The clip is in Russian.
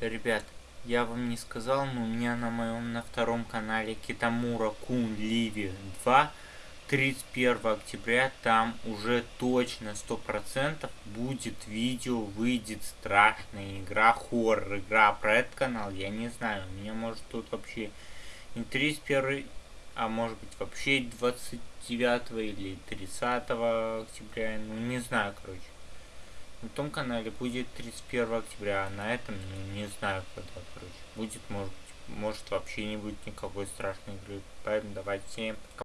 Ребят, я вам не сказал, но у меня на моем на втором канале Китамура Кун Ливи 2 31 октября там уже точно сто процентов будет видео, выйдет страшная игра, хоррор, игра про этот канал, я не знаю, у меня может тут вообще не 31, а может быть вообще 29 или 30 октября, ну не знаю, короче. На том канале будет 31 октября, а на этом ну, не знаю когда, короче. Будет, может, может вообще не будет никакой страшной игры. Поэтому давайте пока.